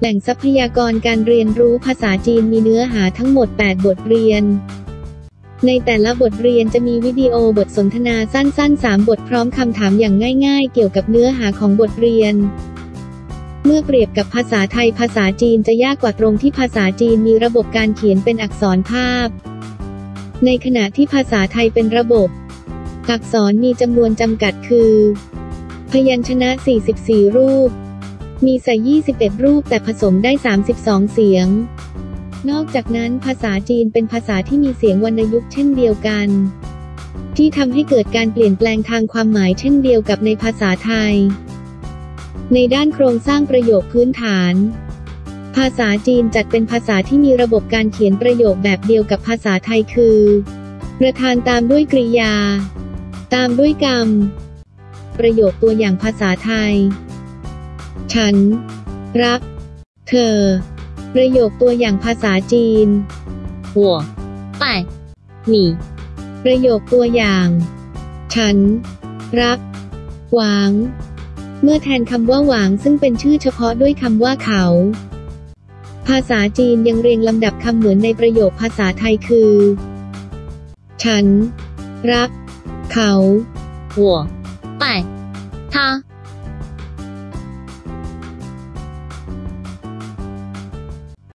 แหล่งทรัพยากรการเรียนรู้ภาษาจีนมีเนื้อหาทั้งหมด 8 บทเรียน ในแต่ละบทเรียนจะมีวิดีโอบทสนทนาสั้นๆ 3 บทพร้อมคำถามอย่างง่าย ๆ เกี่ยวกับเนื้อหาของบทเรียน เมื่อเปรียบกับภาษาไทยภาษาจีนจะยากกว่าตรงที่ภาษาจีนมีระบบการเขียนเป็นอักษรภาพ ในขณะที่ภาษาไทยเป็นระบบ อักษรมีจำนวนจำกัดคือ พยัญชนะ 44 รูป มีใส่ 21 รูปแต่ผสมได้ 32 เสียง นอกจากนั้นภาษาจีนเป็นภาษาที่มีเสียงวรรณยุกต์เช่นเดียวกัน ที่ทำให้เกิดการเปลี่ยนแปลงทางความหมายเช่นเดียวกับในภาษาไทย ในด้านโครงสร้างประโยคพื้นฐาน ภาษาจีนจัดเป็นภาษาที่มีระบบการเขียนประโยคแบบเดียวกับภาษาไทยคือ ประธานตามด้วยกริยา ตามด้วยกรรม ประโยคตัวอย่างภาษาไทย ฉัน รัก เธอ ประโยคตัวอย่างภาษาจีน 我爱你， ประโยคตัวอย่าง ฉัน รัก หวาง เมื่อแทนคำว่าหวางซึ่งเป็นชื่อเฉพาะด้วยคำว่าเขา ภาษาจีนยังเรียงลำดับคำเหมือนในประโยคภาษาไทยคือ ฉัน รัก เขา 我爱他，